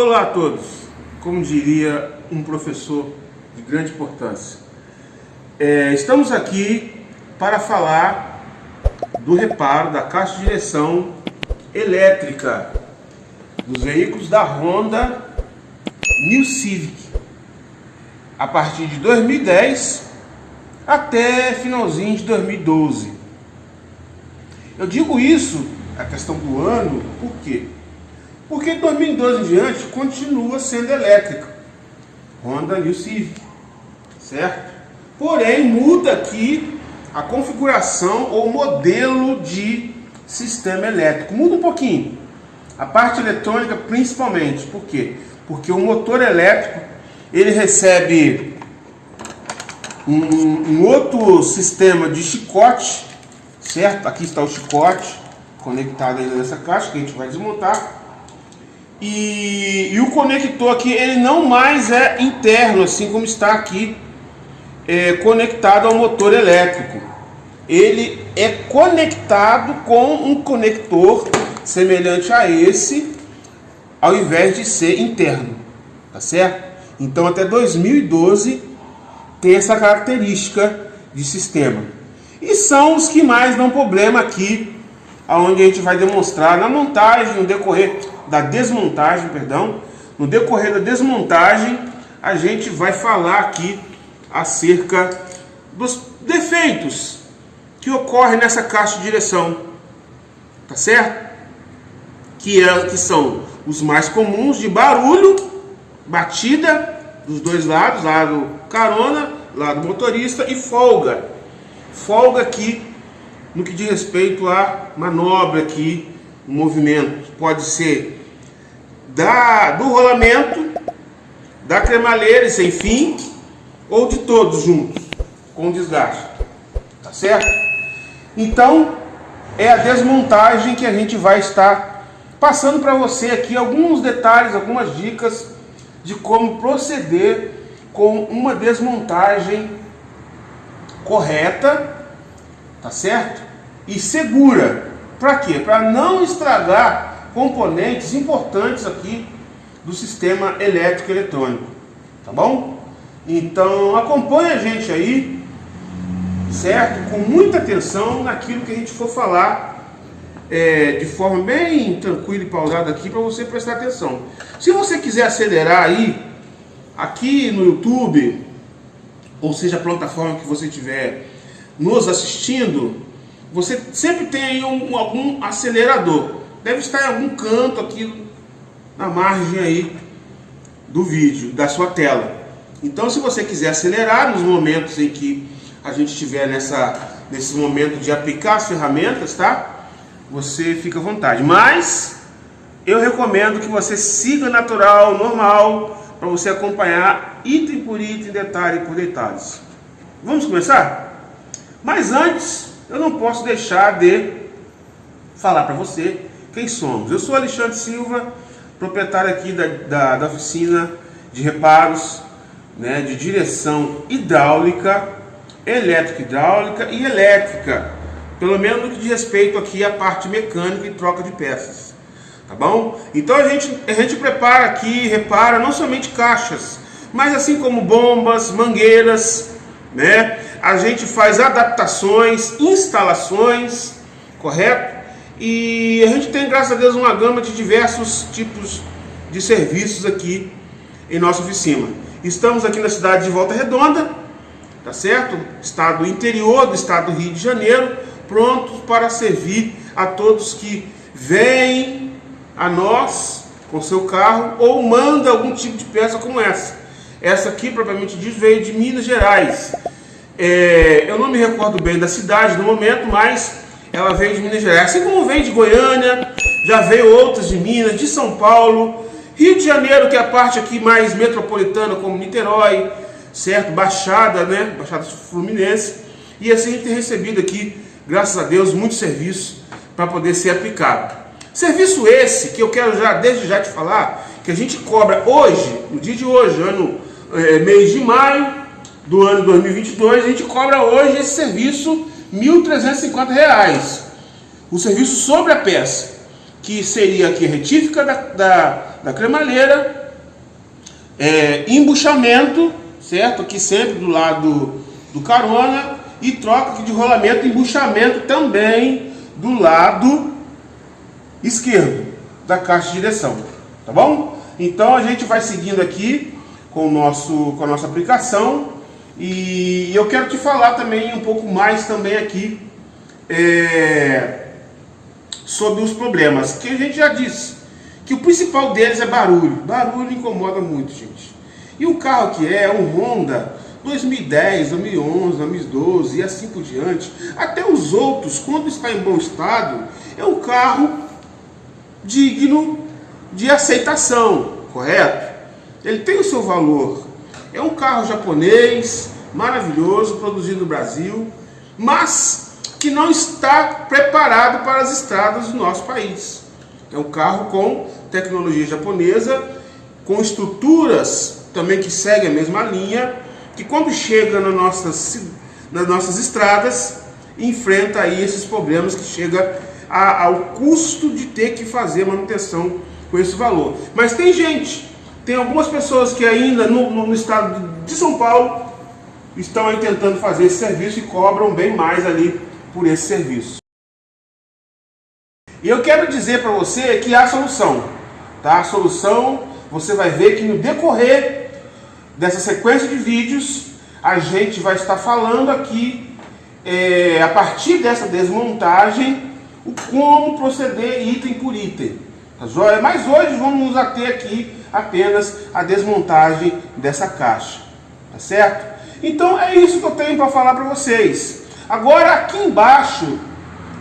Olá a todos, como diria um professor de grande importância. É, estamos aqui para falar do reparo da caixa de direção elétrica dos veículos da Honda New Civic a partir de 2010 até finalzinho de 2012. Eu digo isso, a questão do ano, por quê? Porque de 2012 em diante continua sendo elétrica. Honda New Civic, certo? Porém, muda aqui a configuração ou modelo de sistema elétrico. Muda um pouquinho. A parte eletrônica principalmente. Por quê? Porque o motor elétrico ele recebe um, um outro sistema de chicote, certo? Aqui está o chicote conectado ainda nessa caixa que a gente vai desmontar. E, e, o conector aqui ele não mais é interno assim como está aqui é, conectado ao motor elétrico. Ele é conectado com um conector semelhante a esse ao invés de ser interno tá certo? Então até 2012 tem essa característica de sistema. E são os que mais dão problema aqui aonde a gente vai demonstrar na montagem, no decorrer da desmontagem, perdão, no decorrer da desmontagem, a gente vai falar aqui acerca dos defeitos que ocorre nessa caixa de direção, tá certo? Que, é, que são os mais comuns de barulho, batida dos dois lados, lado carona, lado motorista e folga. Folga aqui no que diz respeito à manobra aqui, o movimento. Pode ser da, do rolamento, da cremalheira e sem fim, ou de todos juntos, com desgaste. Tá certo? Então, é a desmontagem que a gente vai estar passando para você aqui alguns detalhes, algumas dicas de como proceder com uma desmontagem correta, tá certo? E segura. Para quê? Para não estragar componentes importantes aqui do sistema elétrico eletrônico, tá bom? Então acompanhe a gente aí, certo? Com muita atenção naquilo que a gente for falar é, de forma bem tranquila e pausada aqui para você prestar atenção. Se você quiser acelerar aí, aqui no YouTube, ou seja, a plataforma que você estiver nos assistindo, você sempre tem aí um, algum acelerador. Deve estar em algum canto aqui na margem aí do vídeo, da sua tela. Então, se você quiser acelerar nos momentos em que a gente estiver nessa, nesse momento de aplicar as ferramentas, tá? Você fica à vontade. Mas eu recomendo que você siga natural, normal, para você acompanhar item por item, detalhe por detalhes. Vamos começar? Mas antes, eu não posso deixar de falar para você quem somos. Eu sou Alexandre Silva, proprietário aqui da, da, da oficina de reparos né, de direção hidráulica, elétrica hidráulica e elétrica, pelo menos no que diz respeito aqui à parte mecânica e troca de peças, tá bom? Então a gente, a gente prepara aqui, repara não somente caixas, mas assim como bombas, mangueiras, né? A gente faz adaptações, instalações, correto? E a gente tem, graças a Deus, uma gama de diversos tipos de serviços aqui em nossa oficina. Estamos aqui na cidade de Volta Redonda, tá certo? Estado interior do estado do Rio de Janeiro, prontos para servir a todos que vêm a nós com seu carro ou manda algum tipo de peça como essa. Essa aqui, propriamente diz, veio de Minas Gerais. É, eu não me recordo bem da cidade no momento, mas ela veio de Minas Gerais. Assim como veio de Goiânia, já veio outras de Minas, de São Paulo, Rio de Janeiro, que é a parte aqui mais metropolitana, como Niterói, certo? Baixada, né? Baixada Fluminense. E assim a gente tem recebido aqui, graças a Deus, muito serviço para poder ser aplicado. Serviço esse que eu quero já, desde já te falar, que a gente cobra hoje, no dia de hoje, ano, é, mês de maio do ano 2022, a gente cobra hoje esse serviço R$ 1.350. O serviço sobre a peça. que seria aqui retífica da, da, da cremalheira, é, embuchamento, certo? Aqui sempre do lado do carona, e troca de rolamento e embuchamento também do lado esquerdo da caixa de direção, tá bom? Então a gente vai seguindo aqui com, o nosso, com a nossa aplicação e eu quero te falar também um pouco mais também aqui é, sobre os problemas, que a gente já disse, que o principal deles é barulho. Barulho incomoda muito, gente. E o carro que é, é um Honda 2010, 2011, 2012 e assim por diante, até os outros, quando está em bom estado, é um carro digno de aceitação, correto? Ele tem o seu valor. É um carro japonês, maravilhoso, produzido no Brasil, mas que não está preparado para as estradas do nosso país. É um carro com tecnologia japonesa, com estruturas também que seguem a mesma linha, que quando chega nas nossas, nas nossas estradas, enfrenta aí esses problemas que chega a, ao custo de ter que fazer manutenção com esse valor. Mas tem gente, tem algumas pessoas que ainda no, no, estado de São Paulo estão aí tentando fazer esse serviço e cobram bem mais ali por esse serviço. E eu quero dizer para você que há solução, tá? A solução, você vai ver que no decorrer dessa sequência de vídeos, a gente vai estar falando aqui, é, a partir dessa desmontagem, o como proceder item por item. Tá joia? Mas hoje vamos nos ater aqui apenas a desmontagem dessa caixa. Tá certo? Então é isso que eu tenho para falar para vocês. Agora aqui embaixo,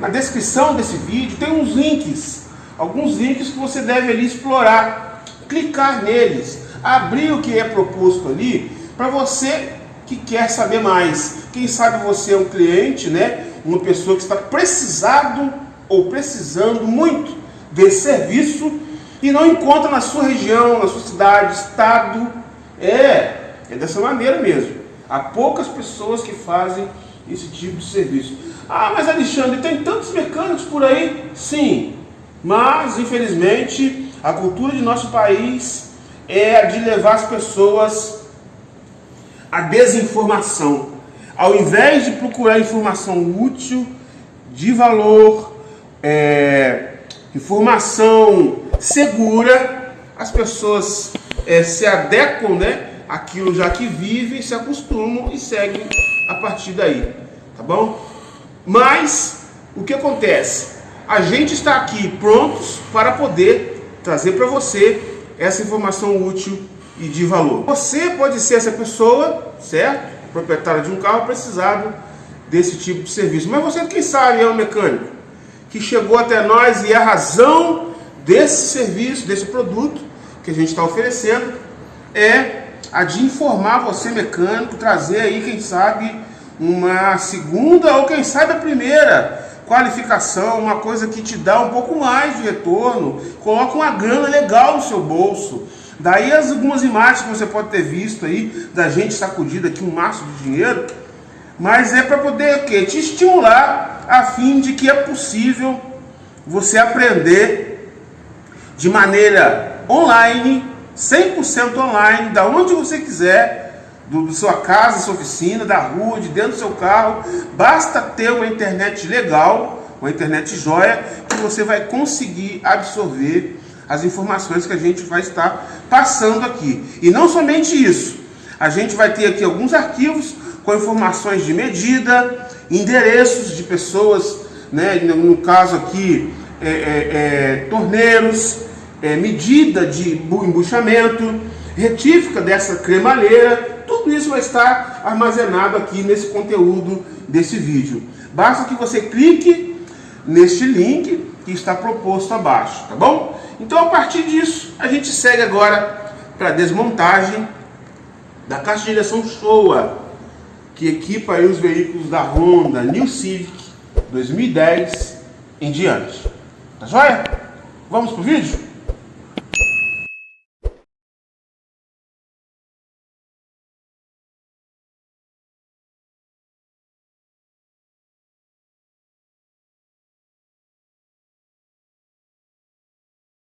na descrição desse vídeo, tem uns links. Alguns links que você deve ali explorar. Clicar neles abrir o que é proposto ali para você que quer saber mais. Quem sabe você é um cliente, né? Uma pessoa que está precisado ou precisando muito desse serviço e não encontra na sua região, na sua cidade, estado. É, é dessa maneira mesmo. Há poucas pessoas que fazem esse tipo de serviço. Ah, mas Alexandre, tem tantos mecânicos por aí? Sim, mas infelizmente a cultura de nosso país é a de levar as pessoas à desinformação. Ao invés de procurar informação útil, de valor, é, informação segura, as pessoas é, se adequam né, àquilo já que vivem, se acostumam e seguem a partir daí. Tá bom? Mas, o que acontece? A gente está aqui prontos para poder trazer para você essa informação útil e de valor. Você pode ser essa pessoa, certo? Proprietário de um carro precisado desse tipo de serviço. Mas você, quem sabe, é um mecânico que chegou até nós e a razão desse serviço, desse produto que a gente está oferecendo é a de informar você, mecânico, trazer aí, quem sabe, uma segunda ou quem sabe a primeira qualificação, uma coisa que te dá um pouco mais de retorno, coloca uma grana legal no seu bolso. Daí as algumas imagens que você pode ter visto aí, da gente sacudida aqui um maço de dinheiro, mas é para poder o quê? te estimular a fim de que é possível você aprender de maneira online, 100% online, da onde você quiser, do, sua casa, sua oficina, da rua, de dentro do seu carro. Basta ter uma internet legal, uma internet joia, que você vai conseguir absorver as informações que a gente vai estar passando aqui. E não somente isso, a gente vai ter aqui alguns arquivos com informações de medida, endereços de pessoas, né, no caso aqui, é, é, é, torneiros, é, medida de embuchamento, retífica dessa cremalheira, tudo isso vai estar armazenado aqui nesse conteúdo desse vídeo. Basta que você clique neste link que está proposto abaixo, tá bom? Então a partir disso, a gente segue agora para a desmontagem da caixa de direção Showa, que equipa os veículos da Honda New Civic 2010 em diante. Tá joia? Vamos pro vídeo?